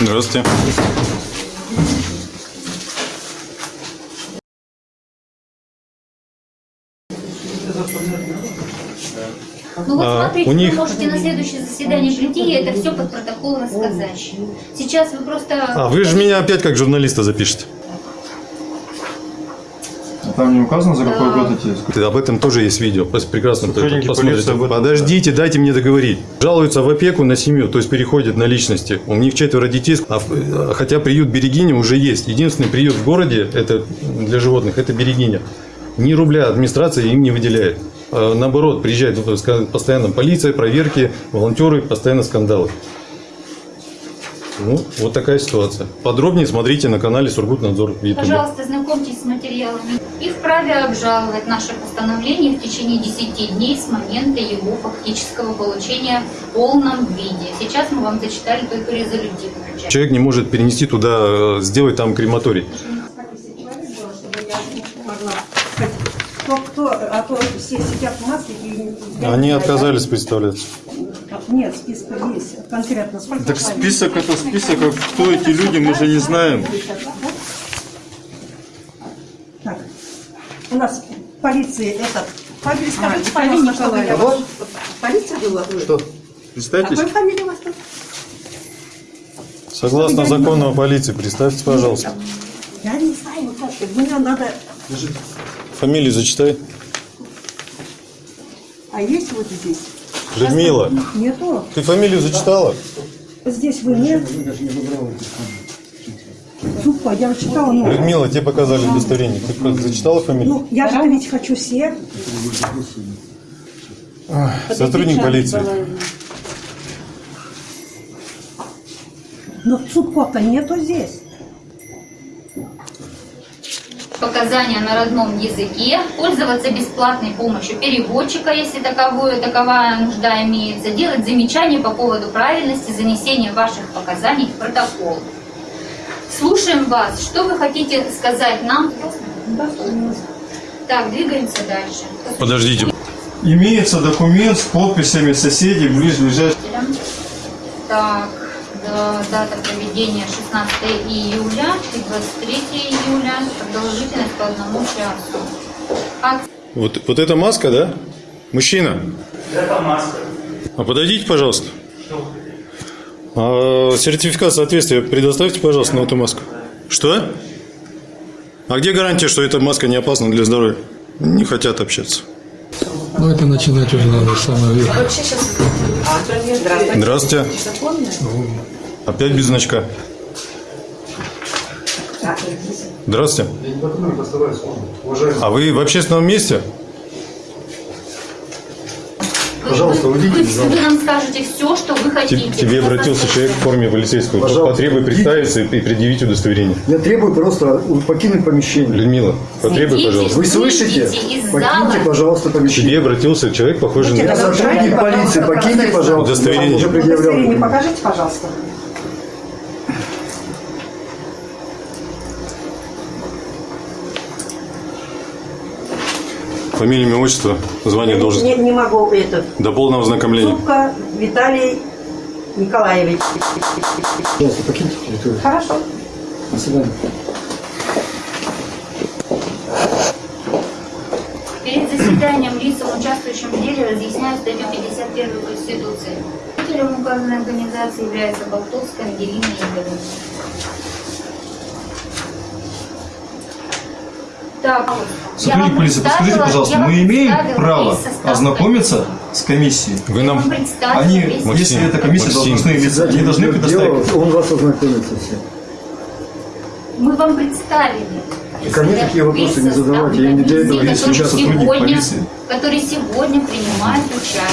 Здравствуйте. Ну вот А, смотрите, у них- вы можете на следующее заседание прийти и это все под протокол рассказать. Сейчас вы просто... А вы же меня опять как журналиста запишете. А Там не указано, за какой Да. год эти Об этом тоже есть видео. Пос- Прекрасно Сотрудники посмотрите. полиции об этом- Подождите, дайте мне договорить. Жалуются в опеку на семью, то есть переходят на личности. У них четверо детей, а в- хотя приют Берегиня уже есть. Единственный приют в городе это для животных это Берегиня. Ни рубля администрация им не выделяет. А Наоборот, приезжает ну, постоянно полиция, проверки, волонтеры, постоянно скандалы. Ну, вот такая ситуация. Подробнее смотрите на канале Сургутнадзор в YouTube. Пожалуйста, знакомьтесь с материалами. И вправе обжаловать наше постановление в течение 10 дней с момента его фактического получения в полном виде. Сейчас мы вам зачитали только резолютивную часть. Человек не может перенести туда, э, сделать там крематорий. Кто, кто, а то все сидят в маске Они отказались представляться. Нет, списка есть. Конкретно сколько Так список это список, а кто эти люди, мы же не знаем. Так, у нас в полиции этот... А, скажите, пожалуйста, чтобы я вас... Полиция была? Что? Представьтесь? Какой фамилия у вас тут? Согласно закону о полиции, представьте, пожалуйста. Я не знаю, как. Мне надо... Фамилию зачитай. А есть вот здесь? Людмила, Нету. ты фамилию зачитала? Здесь вы нет. Тупо, я читала, ну... Людмила, тебе показали удостоверение. Ты зачитала фамилию? Ну, я же ведь хочу всех. Сотрудник полиции. Но Цупко-то нету здесь. Показания на родном языке, пользоваться бесплатной помощью переводчика, если таковое, таковая нужда имеется, делать замечания по поводу правильности занесения ваших показаний в протокол. Слушаем вас. Что вы хотите сказать нам? Так, двигаемся дальше. Подождите. Имеется документ с подписями соседей ближайших. Так, да, дата проведения 16 июля и 23 июля, продолжительность по одному часу. Акция Вот, вот эта маска, да? Мужчина. Это маска. А подойдите, пожалуйста. А, сертификат соответствия предоставьте, пожалуйста, на эту маску. Что? А где гарантия, что эта маска не опасна для здоровья? Не хотят общаться. Ну, это начинать уже надо с самого верха. Здравствуйте. Опять без значка. Здравствуйте. А вы в общественном месте? Пожалуйста, уйдите, вы, вы нам скажете все, что вы хотите. к тебе обратился человек в форме полицейского. Пожалуйста, Потребуй представиться и предъявить удостоверение. Я требую просто покинуть помещение. Людмила, потребуй, пожалуйста. Вы слышите? Покиньте, пожалуйста, К помещение. тебе обратился человек, похожий Я на... сотрудник полиции, покиньте, пожалуйста. Удостоверение. Я. Удостоверение покажите, пожалуйста. Фамилия, имя, отчество, звание, Не, должность. не могу это. До полного ознакомления. Зубка Виталий Николаевич. Пожалуйста, покиньте территорию. Хорошо. До свидания. Перед заседанием лицам, участвующим в деле, разъясняют статью 51 Конституции. Руководителем указанной организации является Болтовская Ангелина Игоревна. Так, Сотрудник полиции, подскажите, пожалуйста, мы имеем право ознакомиться с комиссией? Вы нам... Они, Максим, если это комиссия Максим. должностных лиц, они должны предоставить. Он вас ознакомится все. Мы вам представили. Ко мне такие вопросы не задавайте, я не для этого есть сейчас сотрудник сегодня, полиции. которые сегодня принимают участие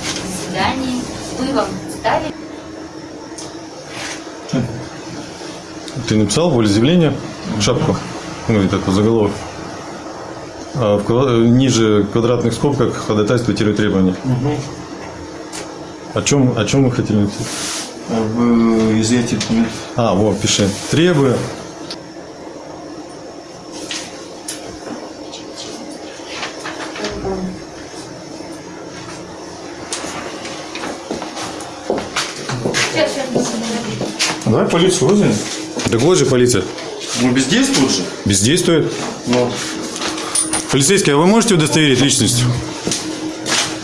в заседании. Мы вам представили. Ты написал волеизъявление? Шапку? Ну, этот вот заголовок. А в ниже квадратных скобках ходатайство требования. О чем, о чем вы хотели написать? В изъятии документов. А, вот, пиши. Требую. Давай полицию вызовем. Так вот же полиция. Ну, бездействует же. Бездействует. Ну, Полицейский, а вы можете удостоверить личность?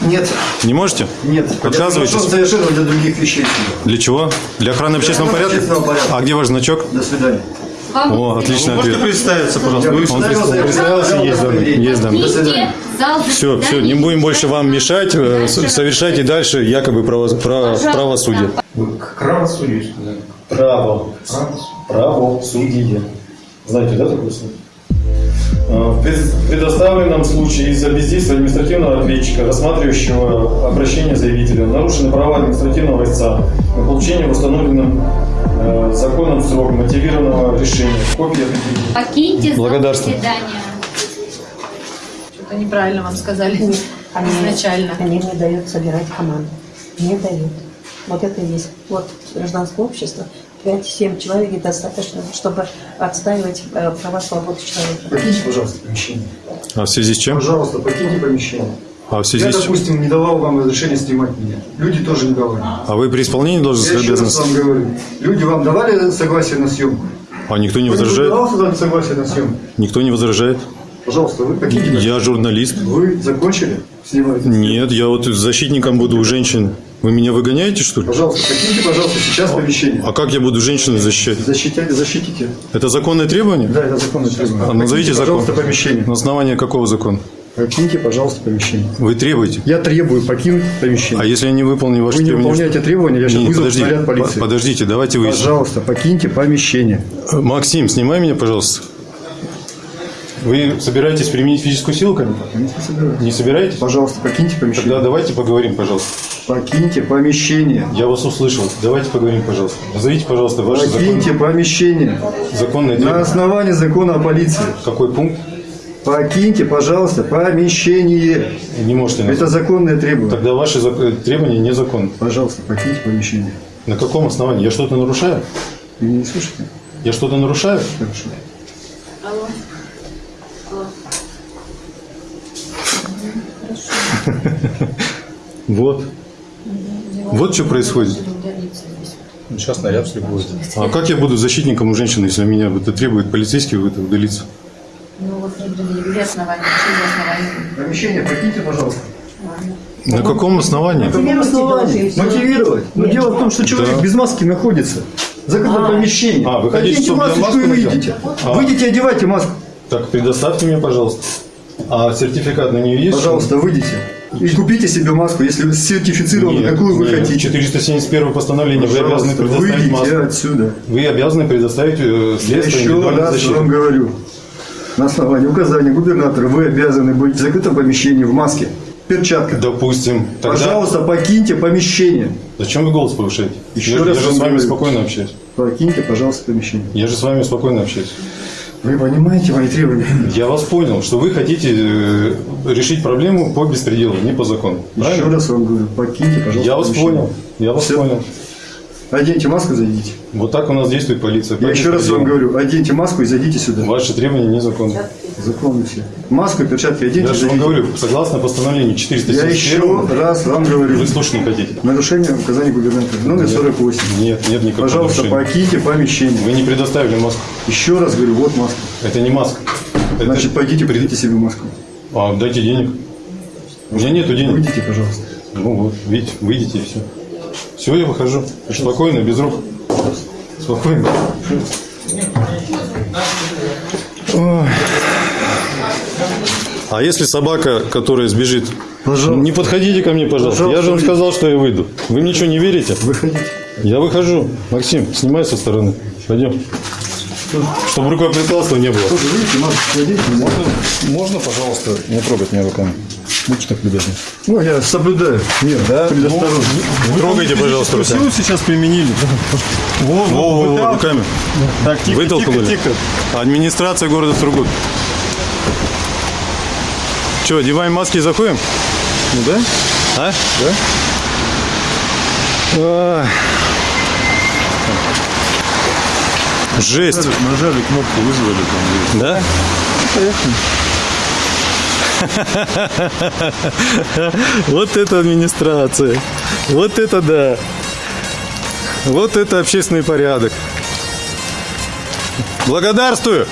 Нет, Не можете? нет. Отказываетесь? Я совершенно для других вещей. Для чего? Для охраны общественного порядка? общественного порядка. А где ваш значок? До свидания. Вам О, отличный можете ответ. представиться, пожалуйста? Вы Он Представился, представился, есть данные. Есть данные. До свидания. зал Все, все, не будем больше вам мешать. э, Совершайте дальше якобы право, право- правосудие. Правосудие. Право. Правосудие. Знаете, да, такое слово? В пред- предоставленном случае из-за бездействия административного ответчика, рассматривающего обращение заявителя, нарушены права административного истца на получение в установленном э, законом срок мотивированного решения. Копия определения. Покиньте Благодарствую. заседания. Что-то неправильно вам сказали изначально. Они мне дают собирать команду. Не дают. Вот это и есть. Вот гражданское общество. 5-7 человек достаточно, чтобы отстаивать э, права свободы человека. Покиньте, пожалуйста, помещение. А в связи с чем? Пожалуйста, покиньте помещение. А в Я, связи с чем? допустим, не давал вам разрешения снимать меня. Люди тоже не давали. А вы при исполнении Я должностных еще раз вам говорю. Люди вам давали согласие на съемку? А никто не возражает? давал сюда согласие на съемку? Никто не возражает? Пожалуйста, вы покиньте. Я журналист. Вы закончили снимать? Нет, я вот защитником буду у женщины. Вы меня выгоняете, что ли? Пожалуйста, покиньте, пожалуйста, сейчас помещение. А как я буду женщину защищать? Защитите, защитите. Это законное требование? Да, это законное требование. А назовите Покиньте, закон. пожалуйста, помещение. На основании какого закона? Покиньте, пожалуйста, помещение. Вы требуете? Я требую покинуть помещение. А если я не выполню ваши Вы не требования? выполняете требования, я сейчас Не, вызову подожди, наряд полиции. по- подождите, давайте выясним. Пожалуйста, покиньте помещение. Максим, снимай меня, пожалуйста. Вы собираетесь применить физическую силу ко мне? Не собираетесь? Пожалуйста, покиньте Тогда помещение. давайте поговорим, пожалуйста. Покиньте помещение. Я вас услышал. Давайте поговорим, пожалуйста. Назовите, пожалуйста, ваше Покиньте закон... помещение. законное На требование. основании закона о полиции. Какой пункт? Покиньте, пожалуйста, помещение. Не можете назвать. Это законное требование. Тогда ваши зак- э, требования незаконны. Пожалуйста, покиньте помещение. На каком основании? Я что-то нарушаю? Вы не слышите? Я что-то нарушаю? Хорошо. Вот. Вот что происходит. Сейчас наряд будет. А как я буду защитником у женщины, если меня это требует полицейский это удалиться? Ну вот не предъявили основания, через основания. Помещение покиньте, пожалуйста. На каком основании? каком основании? Мотивировать. Но дело в том, что человек Да. без маски находится. Закрытое помещение. А, вы хотите, Оденьте чтобы маску и надел? выйдите. А. Выйдите, одевайте маску. Так, предоставьте мне, пожалуйста. А сертификат на нее есть? Пожалуйста, выйдите. И купите себе маску, если сертифицированную, Нет, какую вы нет. хотите. 471 постановление. Вы обязаны Пожалуйста, предоставить маску. отсюда. Вы обязаны предоставить э, Я средства еще раз защиты. вам говорю. На основании указания губернатора вы обязаны быть в закрытом помещении в маске, перчатках. Допустим. Тогда Пожалуйста, покиньте помещение. зачем вы голос повышаете? Еще я, раз я же с вами говорю. спокойно общаюсь. Покиньте, пожалуйста, помещение. Я же с вами спокойно общаюсь. Вы понимаете мои требования? Я вас понял, что вы хотите э, решить проблему по беспределу, не по закону. Еще Правильно? раз вам говорю, покиньте, пожалуйста, Я вас помещение. понял. Я вас Всё. понял. Оденьте маску, зайдите. Вот так у нас действует полиция. Я еще раз вам беспределу. говорю, оденьте маску и зайдите сюда. Ваши требования незаконны. Законно все. Маску и перчатки оденьте, Я же вам говорю, согласно постановлению Я 471, еще раз вам говорю. вы слушать не хотите. Нарушение указаний губернатора. Номер 48. Нет, нет никакого Пожалуйста, нарушения. покиньте помещение. Вы не предоставили маску. Еще раз говорю, вот маска. Это не маска. Это- Значит, пойдите, придите себе маску. А, дайте денег. У меня нету денег. Выйдите, пожалуйста. Ну вот, видите, выйдите и все. Все, я выхожу. Спокойно, без рук. Спокойно. Ой. А если собака, которая сбежит? Пожалуйста. Не подходите ко мне, пожалуйста. Пожалуйста, я же вам сказал, что я выйду. Вы мне что, не верите? Выходите. Я выхожу. Максим, снимай со стороны. Пойдем. Чтобы рукоприкладства не было. Тоже выйдите, маску оденьте. Можно, пожалуйста, не трогать меня руками? Будьте так любезны. Ну, я соблюдаю. Нет, да? Предосторожно. Не трогайте, пожалуйста, руками. Силу сейчас применили. Во, Во, во, во, руками. Так, тихо, Вытолкнули. тихо, тихо. Администрация города Сургут. Че, одеваем маски и заходим? Ну да? А? Да? Ай. Жесть. Нажали кнопку, вызвали там. Да? Вот это администрация. Вот это да. Вот это общественный порядок. Благодарствую!